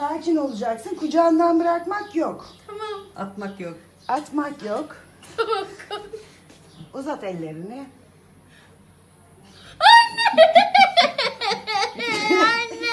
Sakin olacaksın. Kucağından bırakmak yok. Tamam. Atmak yok. Atmak yok. Tamam. Uzat ellerini. Anne. Anne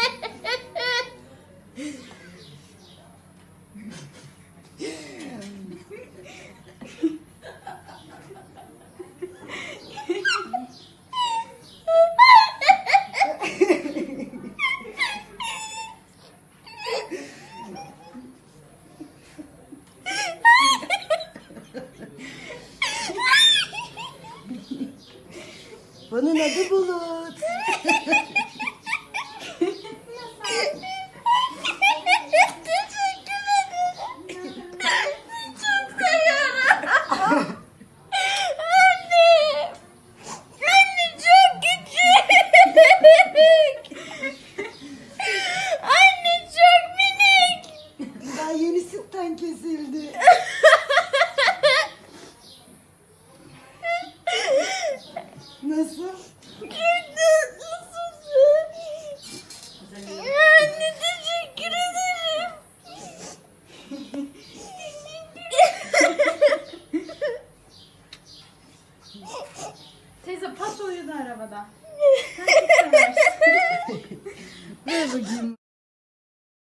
Anne çok minik. Daha yeni sütten kesildi. Nasıl? Anne teşekkür ederim. Teyze pas uyudu arabada. Sen çok seversin. Ver bakayım.